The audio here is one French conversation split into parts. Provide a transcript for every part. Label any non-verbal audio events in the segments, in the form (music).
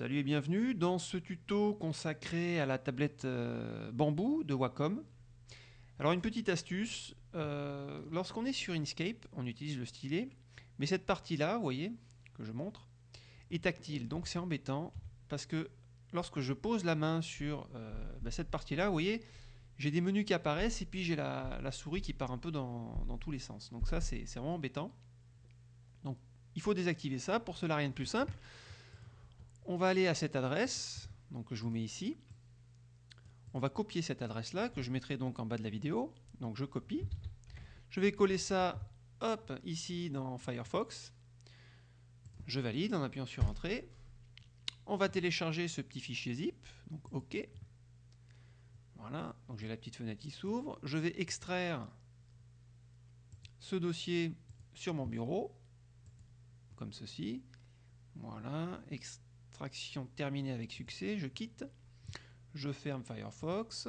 Salut et bienvenue dans ce tuto consacré à la tablette euh, bambou de Wacom. Alors une petite astuce, euh, lorsqu'on est sur Inkscape, on utilise le stylet, mais cette partie-là, vous voyez, que je montre, est tactile, donc c'est embêtant, parce que lorsque je pose la main sur euh, bah, cette partie-là, vous voyez, j'ai des menus qui apparaissent et puis j'ai la, souris qui part un peu dans, dans tous les sens. Donc ça, c'est vraiment embêtant. Donc il faut désactiver ça, pour cela rien de plus simple. On va aller à cette adresse, donc que je vous mets ici. On va copier cette adresse-là, que je mettrai donc en bas de la vidéo. Donc je copie. Je vais coller ça, ici dans Firefox. Je valide en appuyant sur Entrée. On va télécharger ce petit fichier zip, donc OK. Voilà, donc j'ai la petite fenêtre qui s'ouvre. Je vais extraire ce dossier sur mon bureau, comme ceci. Voilà, extraction terminée avec succès, je quitte, je ferme Firefox,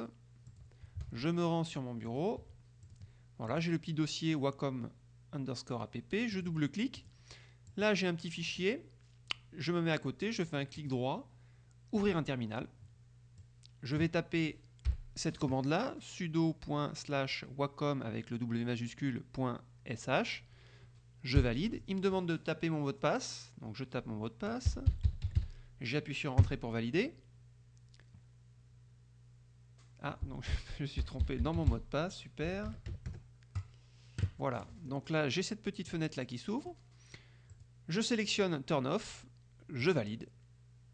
je me rends sur mon bureau, voilà, j'ai le petit dossier Wacom underscore app, je double-clique, là j'ai un petit fichier, je me mets à côté, je fais un clic droit, ouvrir un terminal, je vais taper cette commande là, sudo.wacom avec le W majuscule .sh, je valide, il me demande de taper mon mot de passe, donc je tape mon mot de passe, J'appuie sur Entrée pour valider. Ah, donc (laughs) je suis trompé dans mon mot de passe, super. Voilà, donc là j'ai cette petite fenêtre là qui s'ouvre. Je sélectionne Turn Off, je valide.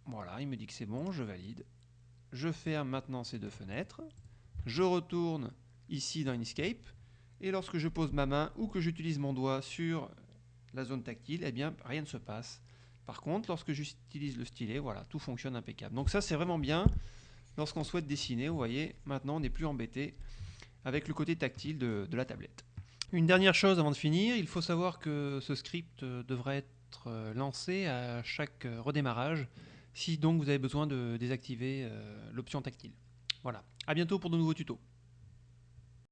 Voilà, il me dit que c'est bon, je valide. Je ferme maintenant ces deux fenêtres. Je retourne ici dans Inkscape. Et lorsque je pose ma main ou que j'utilise mon doigt sur la zone tactile, eh bien rien ne se passe. Par contre, lorsque j'utilise le stylet, voilà, tout fonctionne impeccable. Donc ça, c'est vraiment bien lorsqu'on souhaite dessiner. Vous voyez, maintenant, on n'est plus embêté avec le côté tactile de, la tablette. Une dernière chose avant de finir, il faut savoir que ce script euh, devrait être euh, lancé à chaque euh, redémarrage si donc vous avez besoin de désactiver l'option tactile. Voilà, à bientôt pour de nouveaux tutos.